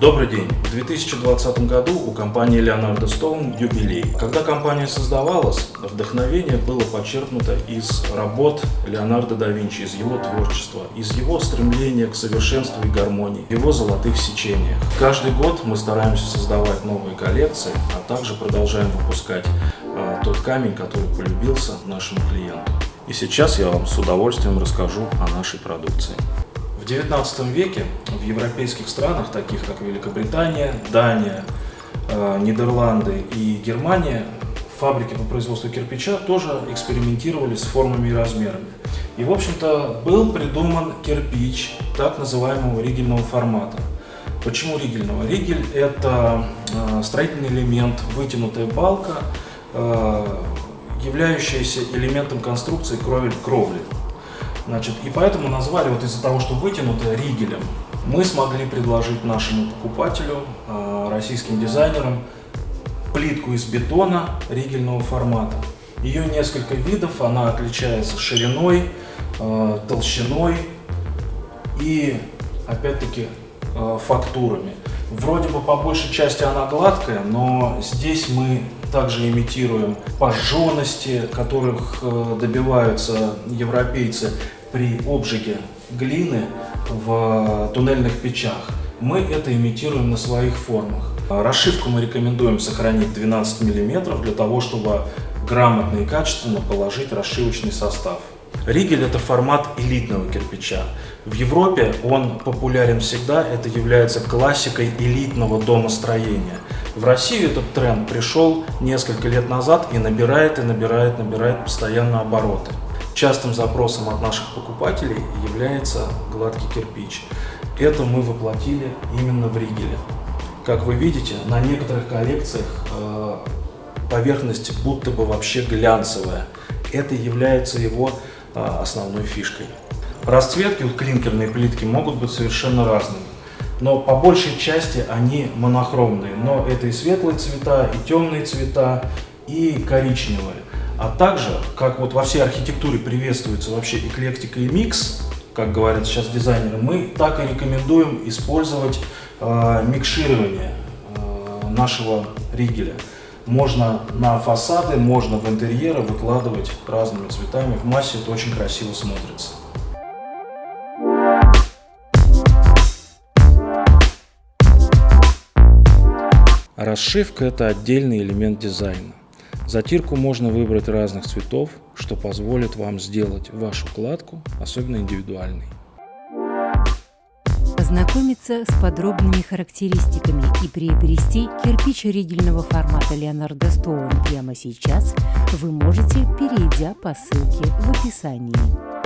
Добрый день! В 2020 году у компании Leonardo Stone юбилей. Когда компания создавалась, вдохновение было подчеркнуто из работ Леонардо да Винчи, из его творчества, из его стремления к совершенству и гармонии, его золотых сечениях. Каждый год мы стараемся создавать новые коллекции, а также продолжаем выпускать э, тот камень, который полюбился нашему клиенту. И сейчас я вам с удовольствием расскажу о нашей продукции. XIX веке в европейских странах, таких как Великобритания, Дания, э, Нидерланды и Германия, фабрики по производству кирпича тоже экспериментировали с формами и размерами. И, в общем-то, был придуман кирпич так называемого ригельного формата. Почему ригельного? Ригель – это э, строительный элемент, вытянутая балка, э, являющаяся элементом конструкции кровель-кровли. Значит, и поэтому назвали вот из-за того, что вытянуто ригелем, мы смогли предложить нашему покупателю, а, российским дизайнерам, плитку из бетона ригельного формата. Ее несколько видов, она отличается шириной, а, толщиной и, опять-таки, а, фактурами. Вроде бы по большей части она гладкая, но здесь мы также имитируем пожженности, которых добиваются европейцы при обжиге глины в туннельных печах. Мы это имитируем на своих формах. Расшивку мы рекомендуем сохранить 12 мм для того, чтобы грамотно и качественно положить расшивочный состав. Ригель – это формат элитного кирпича. В Европе он популярен всегда, это является классикой элитного домостроения. В Россию этот тренд пришел несколько лет назад и набирает, и набирает, набирает постоянно обороты. Частым запросом от наших покупателей является гладкий кирпич. Это мы воплотили именно в Ригеле. Как вы видите, на некоторых коллекциях э, поверхность будто бы вообще глянцевая. Это является его э, основной фишкой. Расцветки вот клинкерные плитки могут быть совершенно разными. Но по большей части они монохромные. Но это и светлые цвета, и темные цвета, и коричневые. А также, как вот во всей архитектуре приветствуется вообще эклектика и микс, как говорят сейчас дизайнеры, мы так и рекомендуем использовать э, микширование э, нашего ригеля. Можно на фасады, можно в интерьеры выкладывать разными цветами. В массе это очень красиво смотрится. Расшивка – это отдельный элемент дизайна. Затирку можно выбрать разных цветов, что позволит вам сделать вашу кладку особенно индивидуальной. Ознакомиться с подробными характеристиками и приобрести кирпич ригельного формата Leonardo Stone прямо сейчас вы можете, перейдя по ссылке в описании.